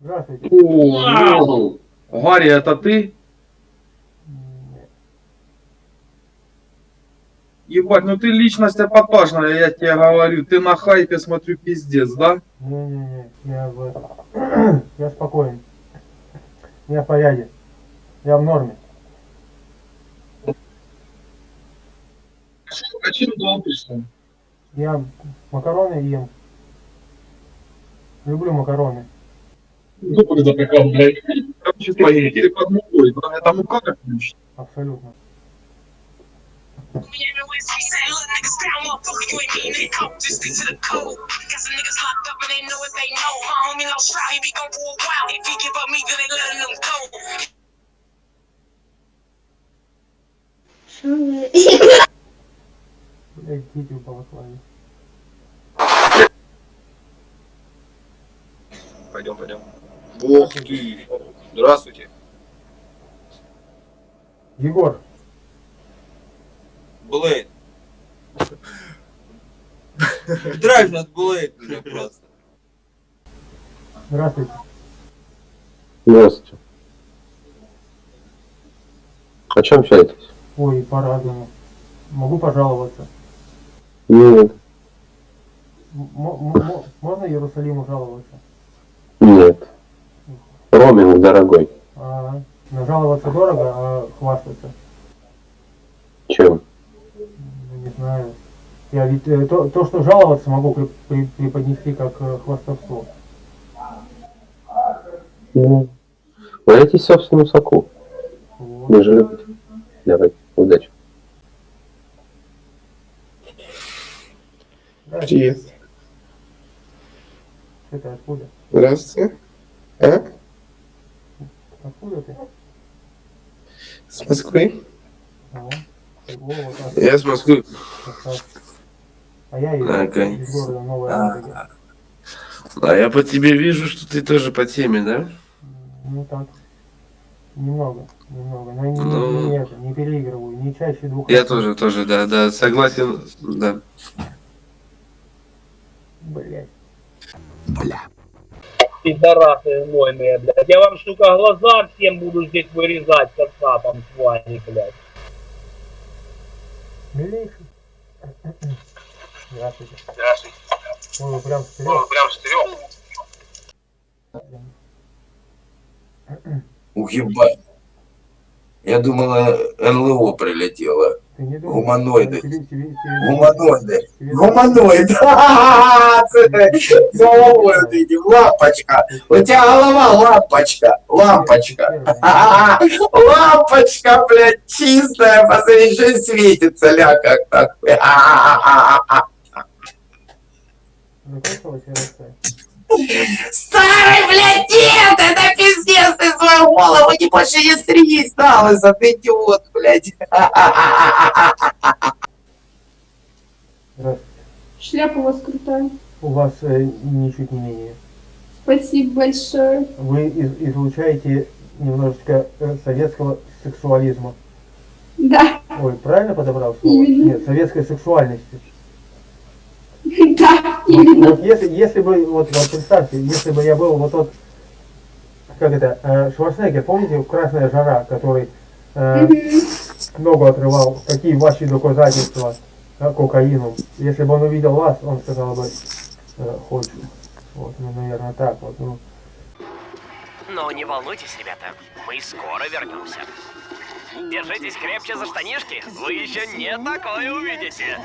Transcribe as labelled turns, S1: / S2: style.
S1: Здравствуйте.
S2: О, Гарри, это ты?
S1: Нет.
S2: Ебать, ну ты личность эпатажная, я тебе говорю. Ты на хайпе, смотрю, пиздец, да?
S1: Не-не-не, я в. Я спокоен. Я в порядке. Я в норме.
S2: А чем долбишься?
S1: Я макароны ем. Люблю макароны.
S2: Зубы запекал, блядь. Короче, спагетти под мукой. Да, Это мука как ключ.
S1: Абсолютно. Блять, дети в балаклаве.
S3: Пойдем, пойдем. Ух ты! Здравствуйте.
S1: Егор,
S3: Блейд. Драйв Блейд меня просто.
S1: здравствуйте.
S4: Здравствуйте. О чем общаетесь?
S1: Ой, по-разному. Могу пожаловаться.
S4: Нет.
S1: М- можно Иерусалиму жаловаться?
S4: Роминг, дорогой.
S1: А, но жаловаться дорого, а хвастаться?
S4: Чем?
S1: Ну, Не знаю. Я ведь э, то, то, что жаловаться, могу при- при- преподнести как э, хвастовство.
S4: Ну, валяйтесь в собственном соку.
S1: Вот.
S4: Вы же любите. Давай, удачи.
S1: Да,
S5: Привет.
S1: Это откуда?
S5: Здравствуйте. А?
S1: Откуда ты?
S5: С Москвы?
S1: О, так,
S5: Я с Москвы.
S1: А я из,
S5: Ага.
S1: из города Новая Ладога.
S5: А я по тебе вижу, что ты тоже по теме, да?
S1: Ну так. Немного, немного. Но не,
S5: Ну.
S1: не, это, не переигрываю, не чаще двух
S5: Я
S1: раз.
S5: тоже, тоже, да, да, согласен, да.
S1: Блять.
S6: Пидорасы знойные, блядь. Я вам, сука, глаза всем буду здесь вырезать, с вами, блядь.
S1: Милейший. Здравствуйте.
S6: Здравствуйте.
S1: Ой, вы прям вперед.
S6: прям стрём.
S7: Ух, ебать. Я думала, НЛО прилетело. Гуманоиды. Гуманоиды.
S1: тебе-
S7: Гуманоид. Ха-ха-ха, Це з головою видів. Лампочка. У тебя голова лампочка. Лампочка. Лампочка, блядь, чистая. Посмотри, что светится, ля, как.
S1: Закончилась эрекция?
S7: Старый, не больше не стригись, на лысо, ты идиот, блядь.
S1: Здравствуйте.
S8: Шляпа у вас крутая.
S1: У вас э, ничуть не менее.
S8: Спасибо большое.
S1: Вы из- излучаете немножечко э, советского сексуализма.
S8: Да,
S1: Ой, правильно подобрал слово?
S8: Именно.
S1: Нет, советской сексуальности.
S8: да,
S1: Вот,
S8: именно.
S1: вот если, если бы, вот, вот представьте, если бы я был вот тот, как это, э, Шварценеггер, помните, «Красная жара», который э, ногу отрывал, какие ваши доказательства э, кокаином. Если бы он увидел вас, он сказал бы, э, хочу. Вот, ну, наверное, так вот, ну.
S9: Но не волнуйтесь, ребята, мы скоро вернемся. Держитесь крепче за штанишки, вы еще не такое увидите.